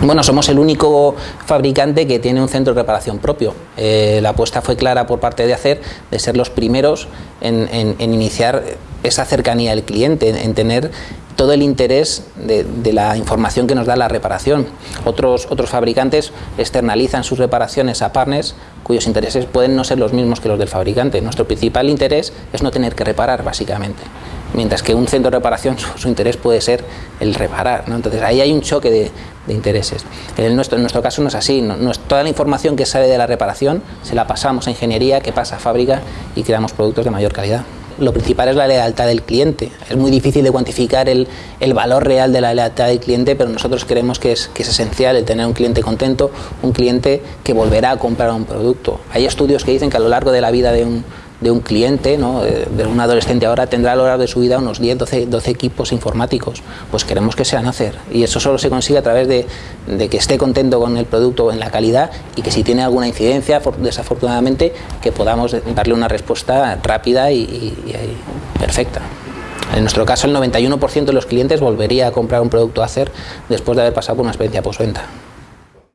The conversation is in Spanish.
Bueno, somos el único fabricante que tiene un centro de reparación propio. Eh, la apuesta fue clara por parte de ACER de ser los primeros en, iniciar esa cercanía al cliente, en, tener todo el interés de, la información que nos da la reparación. Otros, otros fabricantes externalizan sus reparaciones a partners cuyos intereses pueden no ser los mismos que los del fabricante. Nuestro principal interés es no tener que reparar, básicamente mientras que un centro de reparación su, interés puede ser el reparar. Entonces ahí hay un choque de, intereses. En nuestro, en nuestro caso no es así, no, es, toda la información que sale de la reparación se la pasamos a ingeniería, que pasa a fábrica y creamos productos de mayor calidad. Lo principal es la lealtad del cliente. Es muy difícil de cuantificar el, el valor real de la lealtad del cliente, pero nosotros creemos que es, que es esencial el tener un cliente contento, un cliente que volverá a comprar un producto. Hay estudios que dicen que a lo largo de la vida de un, de un cliente, ¿no? de un adolescente ahora tendrá a lo largo de su vida unos 10, 12, 12 equipos informáticos. Pues queremos que sean hacer. Y eso solo se consigue a través de, que esté contento con el producto en la calidad y que si tiene alguna incidencia, desafortunadamente, que podamos darle una respuesta rápida y, y perfecta. En nuestro caso, el 91% de los clientes volvería a comprar un producto hacer después de haber pasado por una experiencia postventa.